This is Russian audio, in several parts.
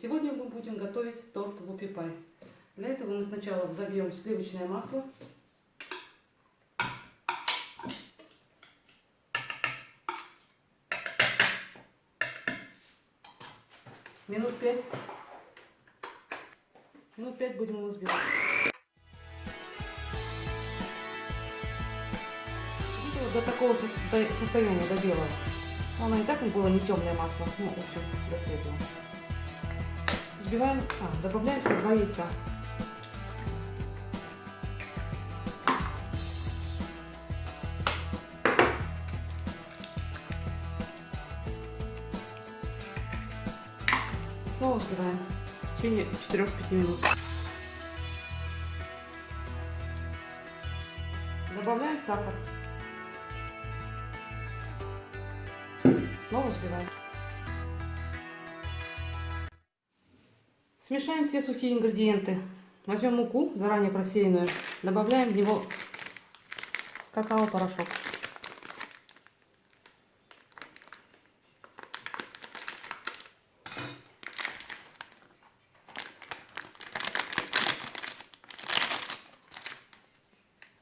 Сегодня мы будем готовить торт Вупи Пай. Для этого мы сначала взобьем сливочное масло. Минут пять. Минут пять будем его взбивать. до такого состояния, до белого. Оно и так было не темное масло, ну, в общем, до светлого. Взбиваем, а, добавляем сюда два яйца. Снова взбиваем в течение 4-5 минут. Добавляем сахар. Снова взбиваем. Смешаем все сухие ингредиенты. Возьмем муку, заранее просеянную, добавляем в него какао-порошок.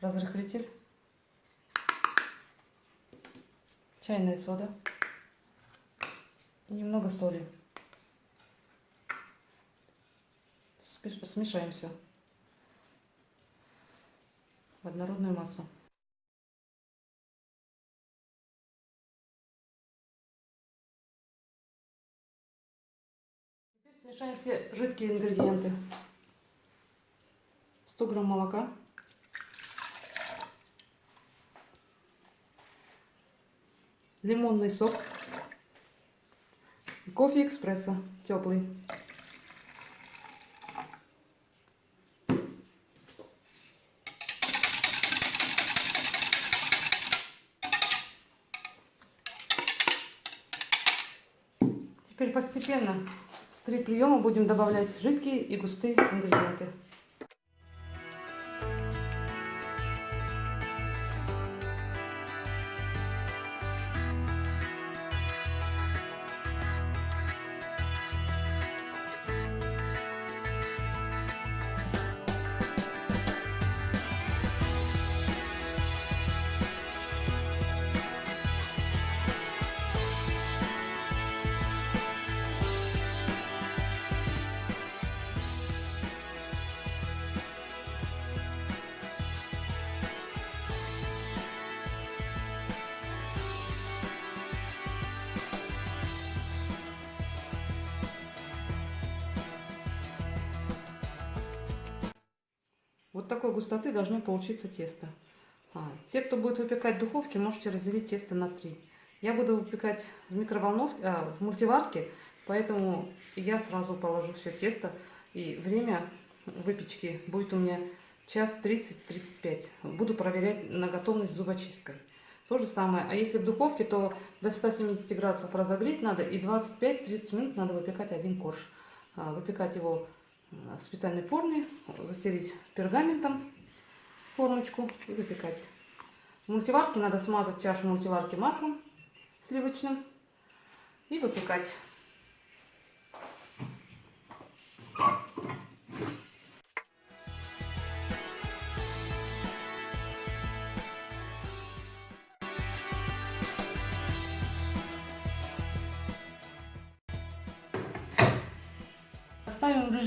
Разрыхлитель. Чайная сода и немного соли. Смешаем все в однородную массу. Теперь смешаем все жидкие ингредиенты. 100 грамм молока. Лимонный сок. Кофе экспресса теплый. Постепенно три приема будем добавлять жидкие и густые ингредиенты. Такой густоты должно получиться тесто. А, те, кто будет выпекать в духовке, можете разделить тесто на три. Я буду выпекать в микроволновке, а, в мультиварке, поэтому я сразу положу все тесто. И время выпечки будет у меня час 30-35. Буду проверять на готовность зубочисткой. То же самое. А если в духовке, то до 170 градусов разогреть надо и 25-30 минут надо выпекать один корж. А, выпекать его в специальной форме, застелить пергаментом формочку и выпекать. В мультиварке надо смазать чашу мультиварки маслом сливочным и выпекать.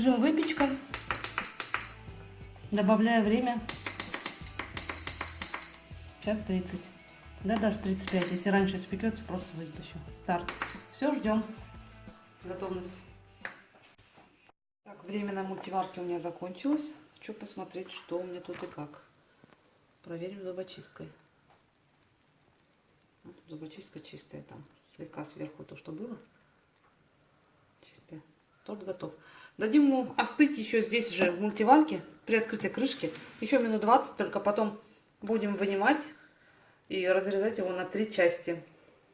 Режим выпечка. Добавляю время. Час 30. Да, даже 35. Если раньше испекется, просто выйдет еще. Старт. Все, ждем. Готовность. Так, время на мультиварке у меня закончилось. Хочу посмотреть, что у меня тут и как. Проверим зубочисткой. Зубочистка чистая там. Слегка сверху то, что было. Торт готов. Дадим ему остыть еще здесь же, в мультиварке, при открытой крышке. Еще минут 20, только потом будем вынимать и разрезать его на три части.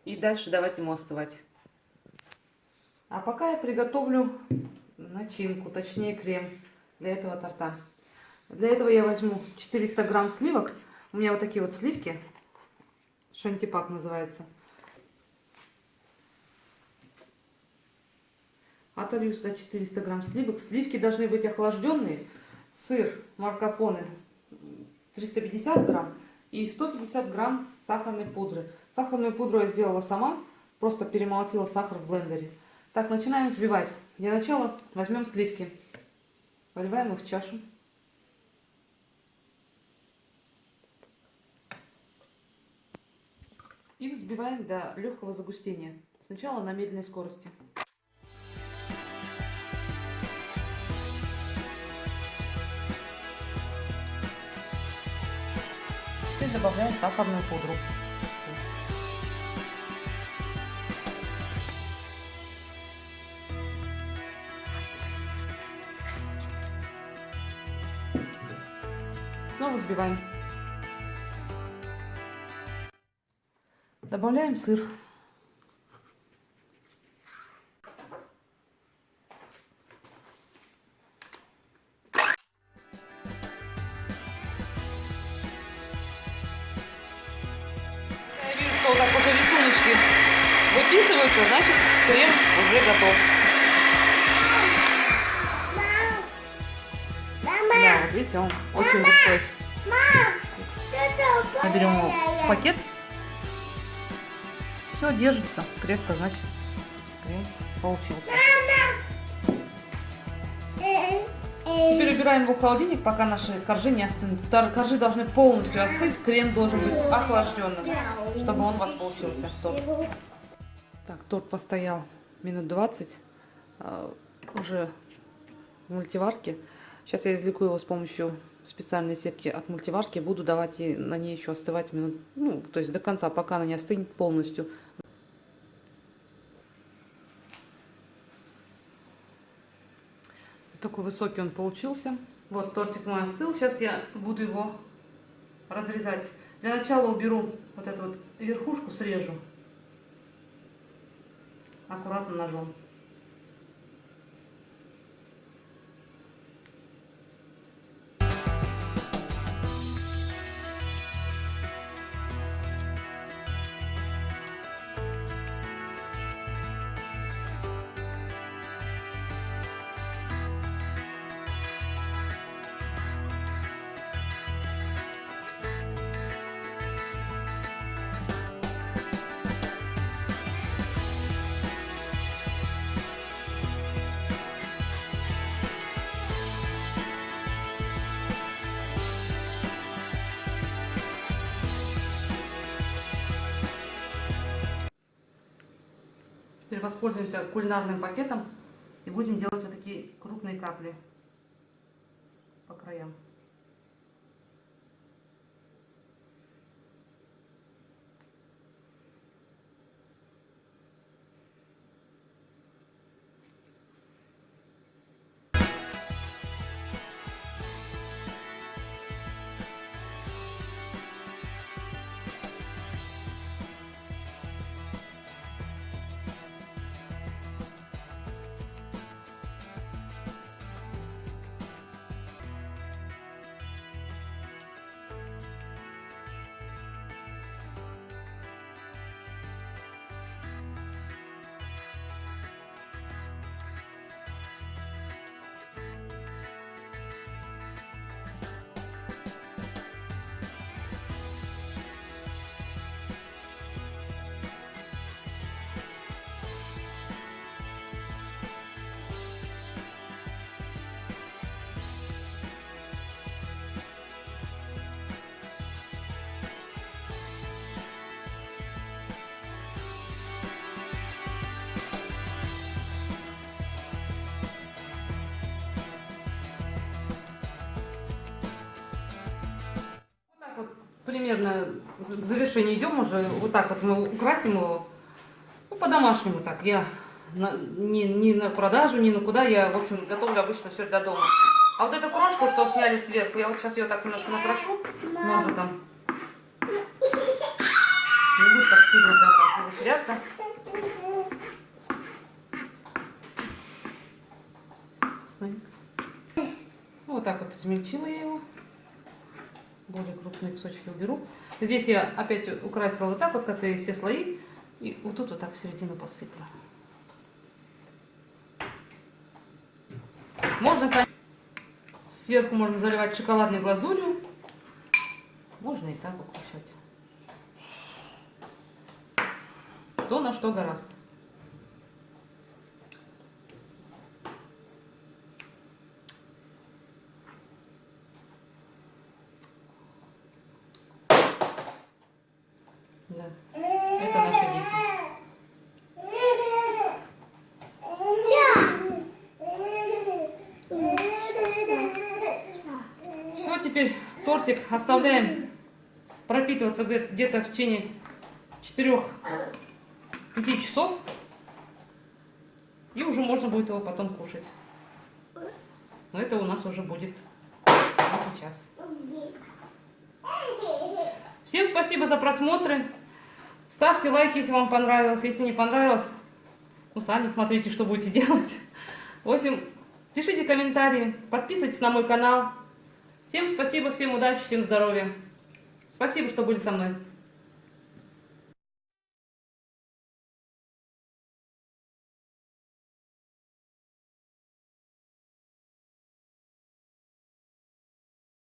И дальше давать ему остывать. А пока я приготовлю начинку, точнее крем для этого торта. Для этого я возьму 400 грамм сливок. У меня вот такие вот сливки. Шантипак называется. Отолью сюда 400 грамм сливок. Сливки должны быть охлажденные. Сыр маркапоне 350 грамм и 150 грамм сахарной пудры. Сахарную пудру я сделала сама, просто перемолотила сахар в блендере. Так, начинаем взбивать. Для начала возьмем сливки, поливаем их в чашу. И взбиваем до легкого загустения. Сначала на медленной скорости. Теперь добавляем сахарную пудру. Снова взбиваем. Добавляем сыр. Видите, он очень густой. Наберем его в пакет. Все держится крепко, значит крем получился. Теперь убираем его в холодильник, пока наши коржи не остынут. Коржи должны полностью остыть, крем должен быть охлажденным, чтобы он у вас получился. Торт. Так, торт постоял минут 20 а, уже в мультиварке. Сейчас я извлеку его с помощью специальной сетки от мультиварки. Буду давать ей на ней еще остывать минут, ну, то есть до конца, пока она не остынет полностью. Такой высокий он получился. Вот тортик мой остыл. Сейчас я буду его разрезать. Для начала уберу вот эту вот верхушку, срежу. Аккуратно ножом. Теперь воспользуемся кулинарным пакетом и будем делать вот такие крупные капли по краям. Примерно к завершению идем уже. Вот так вот мы украсим его. Ну, по-домашнему так. Я на, не, не на продажу, ни на куда. Я, в общем, готовлю обычно все для дома. А вот эту крошку, что сняли сверху, я вот сейчас ее так немножко накрошу ножиком. Не будет так сильно прям так затеряться. Смотри. Ну, вот так вот измельчила я его. Более крупные кусочки уберу. Здесь я опять украсила вот так вот, как и все слои. И вот тут вот так в середину посыплю. Можно кон- сверху можно заливать шоколадной глазурью. Можно и так укушать. Кто на что гораст. Да, это наши дети. Все, теперь тортик оставляем пропитываться где- где-то в течение 4-5 часов. И уже можно будет его потом кушать. Но это у нас уже будет не сейчас. Всем спасибо за просмотры. Ставьте лайки, если вам понравилось. Если не понравилось, ну сами смотрите, что будете делать. В общем, пишите комментарии, подписывайтесь на мой канал. Всем спасибо, всем удачи, всем здоровья. Спасибо, что были со мной.